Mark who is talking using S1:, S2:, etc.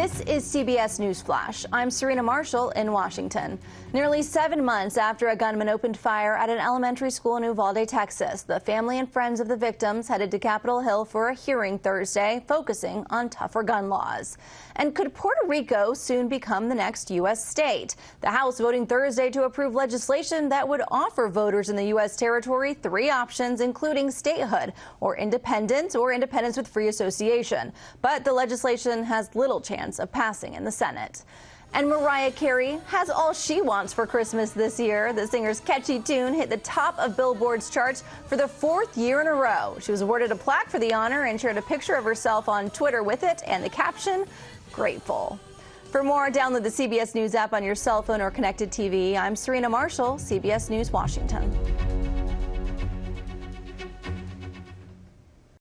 S1: This is CBS News Flash. I'm Serena Marshall in Washington. Nearly seven months after a gunman opened fire at an elementary school in Uvalde, Texas, the family and friends of the victims headed to Capitol Hill for a hearing Thursday focusing on tougher gun laws. And could Puerto Rico soon become the next U.S. state? The House voting Thursday to approve legislation that would offer voters in the U.S. territory three options, including statehood or independence or independence with free association. But the legislation has little chance chance of passing in the Senate. And Mariah Carey has all she wants for Christmas this year. The singer's catchy tune hit the top of Billboard's charts for the fourth year in a row. She was awarded a plaque for the honor and shared a picture of herself on Twitter with it and the caption, grateful. For more, download the CBS News app on your cell phone or connected TV. I'm Serena Marshall, CBS News, Washington.